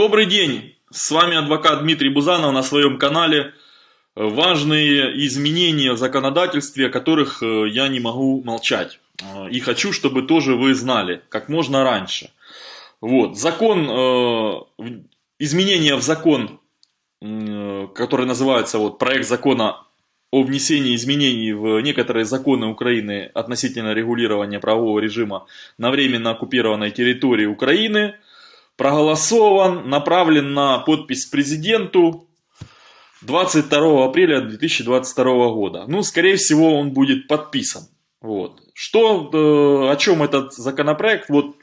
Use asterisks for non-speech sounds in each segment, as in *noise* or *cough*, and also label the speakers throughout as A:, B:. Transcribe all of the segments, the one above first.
A: Добрый день! С вами адвокат Дмитрий Бузанов на своем канале. Важные изменения в законодательстве, о которых э, я не могу молчать. Э, и хочу, чтобы тоже вы знали, как можно раньше. Вот, закон, э, изменения в закон, который называется вот, проект закона о внесении изменений в некоторые законы Украины относительно регулирования правового режима на временно оккупированной территории Украины – проголосован, направлен на подпись президенту 22 апреля 2022 года. Ну, скорее всего, он будет подписан. Вот. Что, э, о чем этот законопроект? Вот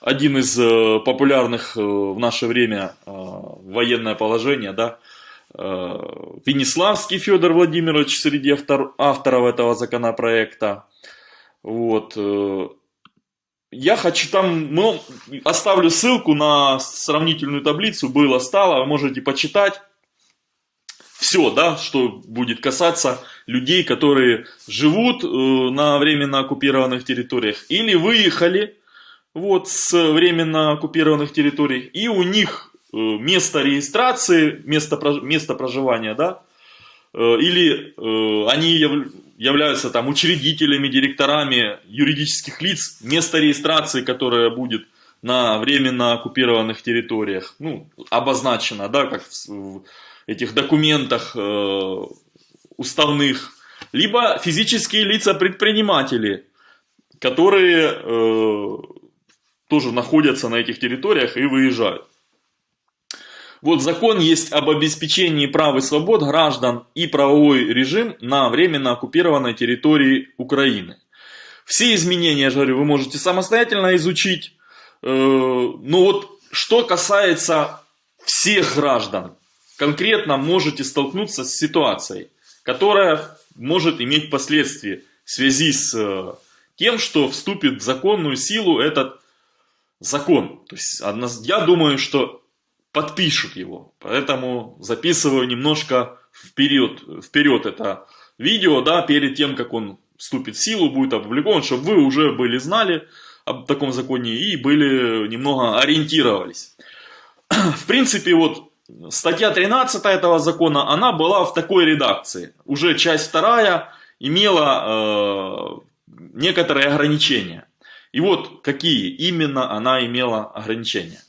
A: один из э, популярных э, в наше время военное положение, да, Венеславский Федор Владимирович среди автор, авторов этого законопроекта. Вот. Я хочу там, ну, оставлю ссылку на сравнительную таблицу, было, стало, можете почитать. Все, да, что будет касаться людей, которые живут э, на временно оккупированных территориях или выехали вот с временно оккупированных территорий, и у них э, место регистрации, место, место проживания, да, или э, они являются там учредителями, директорами юридических лиц, место регистрации, которое будет на временно оккупированных территориях, ну, обозначено, да, как в этих документах э, уставных, либо физические лица-предприниматели, которые э, тоже находятся на этих территориях и выезжают. Вот закон есть об обеспечении прав и свобод граждан и правовой режим на временно оккупированной территории Украины. Все изменения, я же говорю, вы можете самостоятельно изучить. Э, Но вот что касается всех граждан, конкретно можете столкнуться с ситуацией, которая может иметь последствия в связи с э, тем, что вступит в законную силу этот закон. То есть я думаю, что подпишут его. Поэтому записываю немножко вперед, вперед это видео, да, перед тем, как он вступит в силу, будет опубликован, чтобы вы уже были знали об таком законе и были немного ориентировались. *clears throat* В принципе, вот статья 13 этого закона, она была в такой редакции. Уже часть вторая имела э, некоторые ограничения. И вот какие именно она имела ограничения.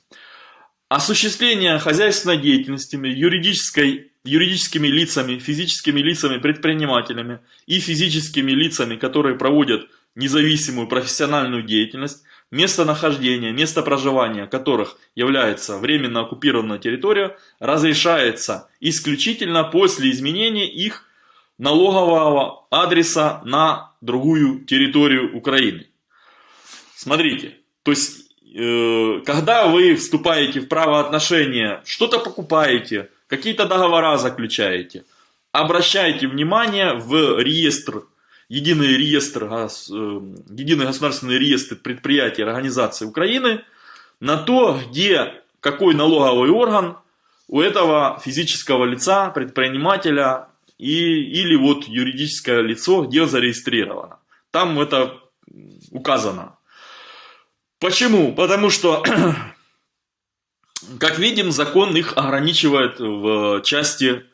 A: Осуществление хозяйственной деятельности юридическими лицами, физическими лицами, предпринимателями и физическими лицами, которые проводят независимую профессиональную деятельность, местонахождение, место проживания которых является временно оккупированная территория, разрешается исключительно после изменения их налогового адреса на другую территорию Украины. Смотрите, то есть когда вы вступаете в правоотношения, что-то покупаете, какие-то договора заключаете, обращайте внимание в реестр, единый реестр, э, единый государственный реестр предприятий и организаций Украины, на то, где какой налоговый орган у этого физического лица, предпринимателя и, или вот юридическое лицо, где зарегистрировано. Там это указано. Почему? Потому что, *clears throat* как видим, закон их ограничивает в части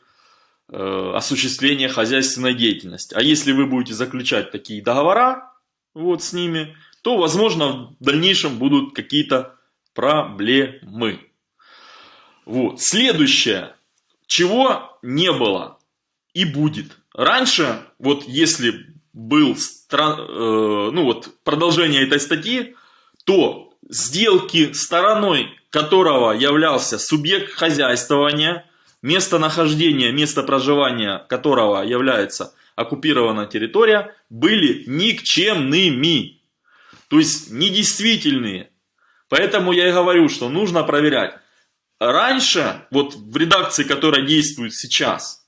A: э, осуществления хозяйственной деятельности. А если вы будете заключать такие договора вот с ними, то, возможно, в дальнейшем будут какие-то проблемы. Вот. Следующее, чего не было и будет. Раньше, вот если был стран, э, ну вот продолжение этой статьи, то сделки стороной которого являлся субъект хозяйствования, местонахождение, место проживания которого является оккупированная территория, были никчемными, то есть недействительные. Поэтому я и говорю, что нужно проверять. Раньше, вот в редакции, которая действует сейчас,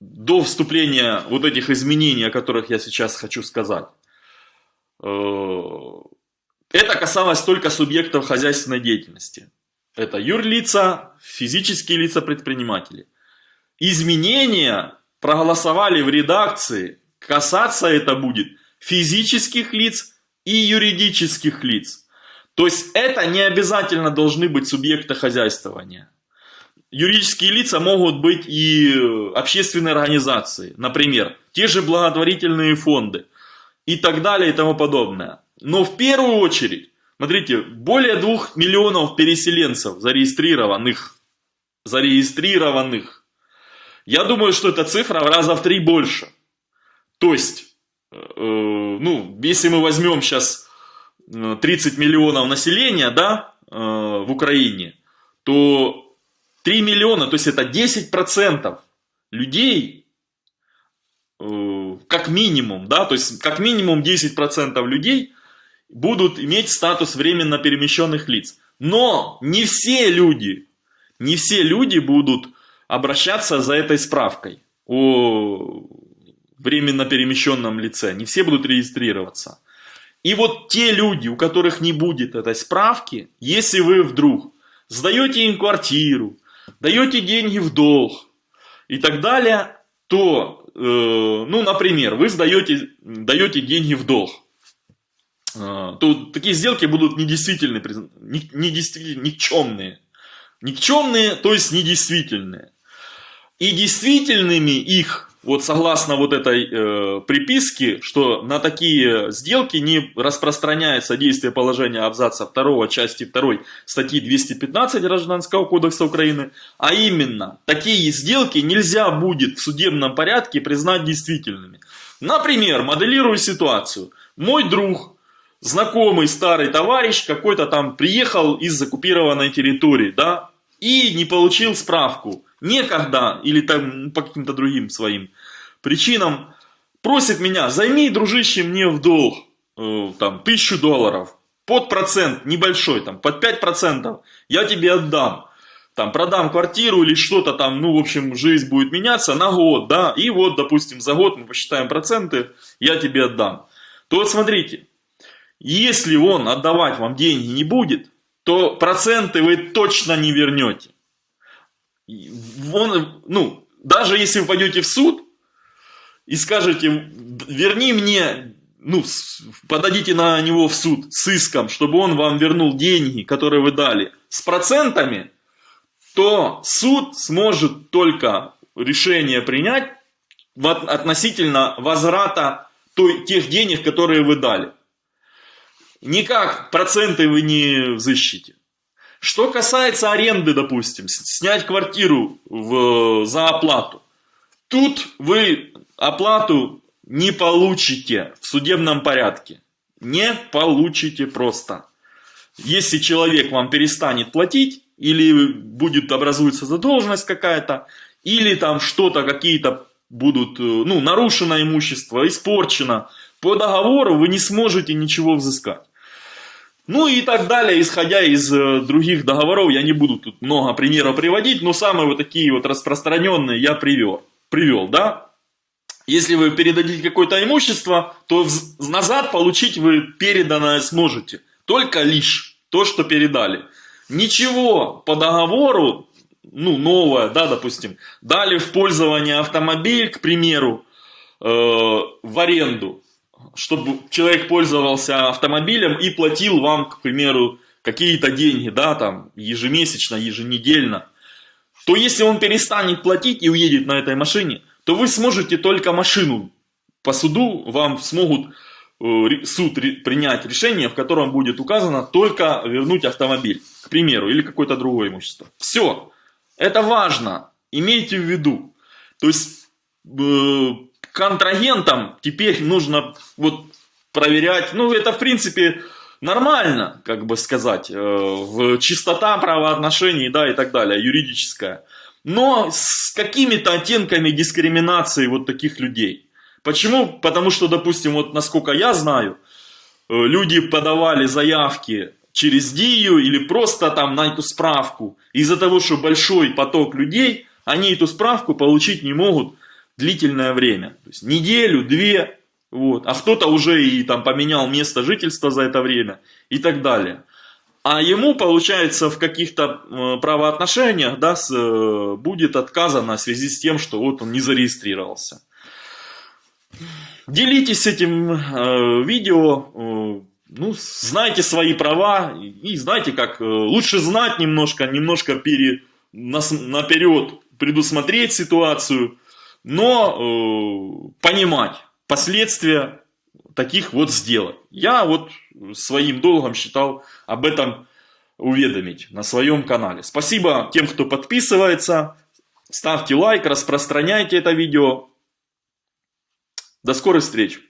A: до вступления вот этих изменений, о которых я сейчас хочу сказать, это касалось только субъектов хозяйственной деятельности. Это юрлица, физические лица предприниматели. Изменения проголосовали в редакции, касаться это будет физических лиц и юридических лиц. То есть это не обязательно должны быть субъекты хозяйствования. Юридические лица могут быть и общественные организации, например, те же благотворительные фонды и так далее и тому подобное. Но в первую очередь, смотрите, более двух миллионов переселенцев зарегистрированных, зарегистрированных. Я думаю, что эта цифра в раза в три больше. То есть, э, ну, если мы возьмем сейчас 30 миллионов населения, да, э, в Украине, то 3 миллиона, то есть это 10% людей, э, как минимум, да, то есть как минимум 10% людей будут иметь статус временно перемещенных лиц. Но не все люди, не все люди будут обращаться за этой справкой о временно перемещенном лице. Не все будут регистрироваться. И вот те люди, у которых не будет этой справки, если вы вдруг сдаете им квартиру, даете деньги в долг и так далее, то, ну, например, вы сдаете, даете деньги в долг, э, то такие сделки будут недействительные, недействительные, никчемные. Никчемные, то есть недействительные. И действительными их вот согласно вот этой э, приписке, что на такие сделки не распространяется действие положения абзаца 2 части 2 статьи 215 Гражданского кодекса Украины, а именно, такие сделки нельзя будет в судебном порядке признать действительными. Например, моделирую ситуацию. Мой друг, знакомый старый товарищ, какой-то там приехал из оккупированной территории, да, и не получил справку некогда или там по каким-то другим своим причинам просит меня, займи, дружище, мне в долг э, там тысячу долларов под процент небольшой, там под 5% я тебе отдам. Там продам квартиру или что-то там, ну, в общем, жизнь будет меняться на год, да, и вот, допустим, за год мы посчитаем проценты, я тебе отдам. То вот смотрите, если он отдавать вам деньги не будет, то проценты вы точно не вернете. Он, ну, даже если вы пойдете в суд и скажете, верни мне, ну, подадите на него в суд с иском, чтобы он вам вернул деньги, которые вы дали, с процентами, то суд сможет только решение принять относительно возврата той, тех денег, которые вы дали. Никак проценты вы не взыщите. Что касается аренды, допустим, снять квартиру в, за оплату. Тут вы оплату не получите в судебном порядке. Не получите просто. Если человек вам перестанет платить, или будет образуется задолженность какая-то, или там что-то, какие-то будут, ну, нарушено имущество, испорчено, по договору вы не сможете ничего взыскать. Ну и так далее, исходя из э, других договоров, я не буду тут много примеров приводить, но самые вот такие вот распространенные я привел, привел да. Если вы передадите какое-то имущество, то назад получить вы переданное сможете, только лишь то, что передали. Ничего по договору, ну новое, да, допустим, дали в пользование автомобиль, к примеру, э, в аренду, чтобы человек пользовался автомобилем и платил вам, к примеру, какие-то деньги, да, там, ежемесячно, еженедельно, то если он перестанет платить и уедет на этой машине, то вы сможете только машину по суду, вам смогут э, суд принять решение, в котором будет указано только вернуть автомобиль, к примеру, или какое-то другое имущество. Все. Это важно. Имейте в виду. То есть э, контрагентам теперь нужно вот проверять, ну это в принципе нормально, как бы сказать, э, в чистота правоотношений, да, и так далее, юридическая. Но с какими-то оттенками дискриминации вот таких людей. Почему? Потому что, допустим, вот насколько я знаю, э, люди подавали заявки через ДИЮ или просто там на эту справку. Из-за того, что большой поток людей, они эту справку получить не могут длительное время. То есть неделю, две, вот. а кто-то уже и там поменял место жительства за это время и так далее. А ему, получается, в каких-то э, правоотношениях да, с, э, будет отказано в связи с тем, что вот он не зарегистрировался. Делитесь этим э, видео, э, ну, знайте свои права и знаете как, э, лучше знать немножко, немножко пере, нас, наперед предусмотреть ситуацию, но э, понимать последствия таких вот сделок. Я вот своим долгом считал об этом уведомить на своем канале. Спасибо тем, кто подписывается. Ставьте лайк, распространяйте это видео. До скорых встреч!